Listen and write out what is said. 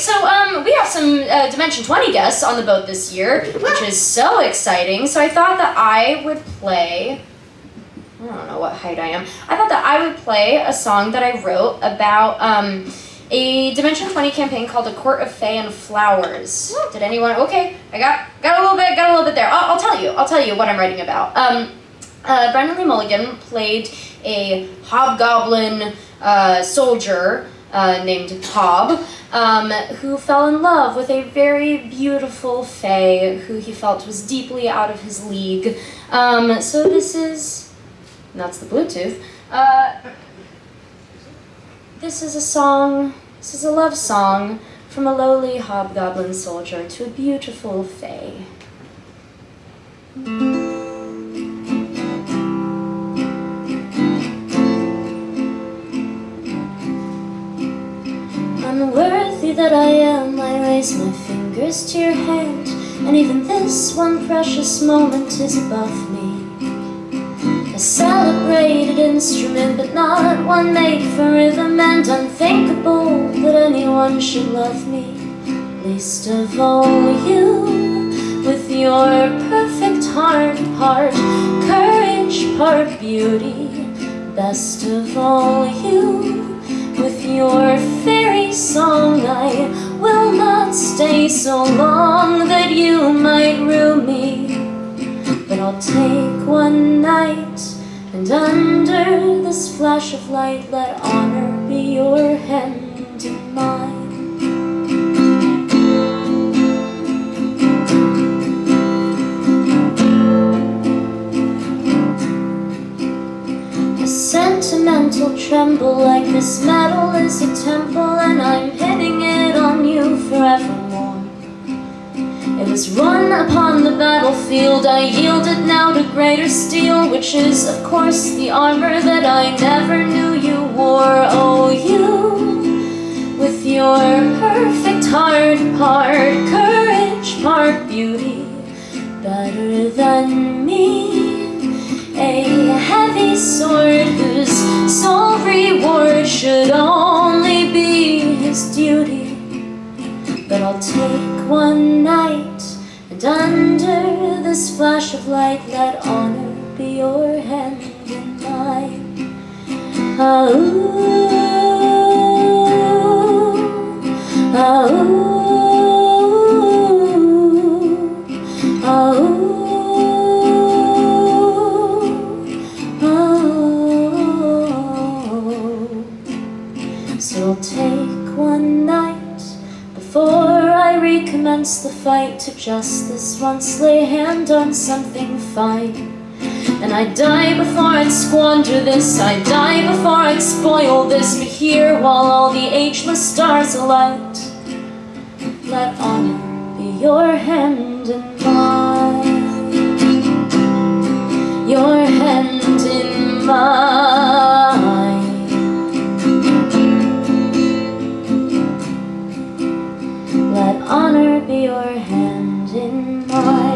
so um, we have some uh, Dimension 20 guests on the boat this year, which is so exciting. So I thought that I would play. I don't know what height I am. I thought that I would play a song that I wrote about um, a Dimension 20 campaign called A Court of Fae and Flowers. Did anyone? Okay, I got got a little bit, got a little bit there. I'll, I'll tell you. I'll tell you what I'm writing about. Um, uh, Lee Mulligan played a hobgoblin uh, soldier uh, named Hob, um, who fell in love with a very beautiful fae who he felt was deeply out of his league. Um, so this is, that's the Bluetooth. Uh, this is a song, this is a love song from a lowly hobgoblin soldier to a beautiful fae. Unworthy that I am, I raise my fingers to your hand, and even this one precious moment is above me. A celebrated instrument, but not one made for rhythm, and unthinkable that anyone should love me. Least of all you, with your perfect heart, part courage, part beauty. Best of all you, so long that you might rue me But I'll take one night and under this flash of light Let honor be your hand in mine A sentimental tremble like this metal is a temple and I'm hitting it on you forevermore. Was run upon the battlefield, I yield it now to greater steel, which is of course the armor that I never knew you wore. Oh, you, with your perfect heart, part courage, part beauty, better than me. A heavy sword whose sole reward should only be his duty. But I'll take one night, and under this flash of light, let honor be your hand in mine. Ah, ooh, ah, ooh, ah, ooh. So I'll take one night before I recommence the fight To just this once lay hand on something fine. And I'd die before I'd squander this. I'd die before I'd spoil this. But here, while all the ageless stars alight Let honor be your hand and mine honor be your hand in mine.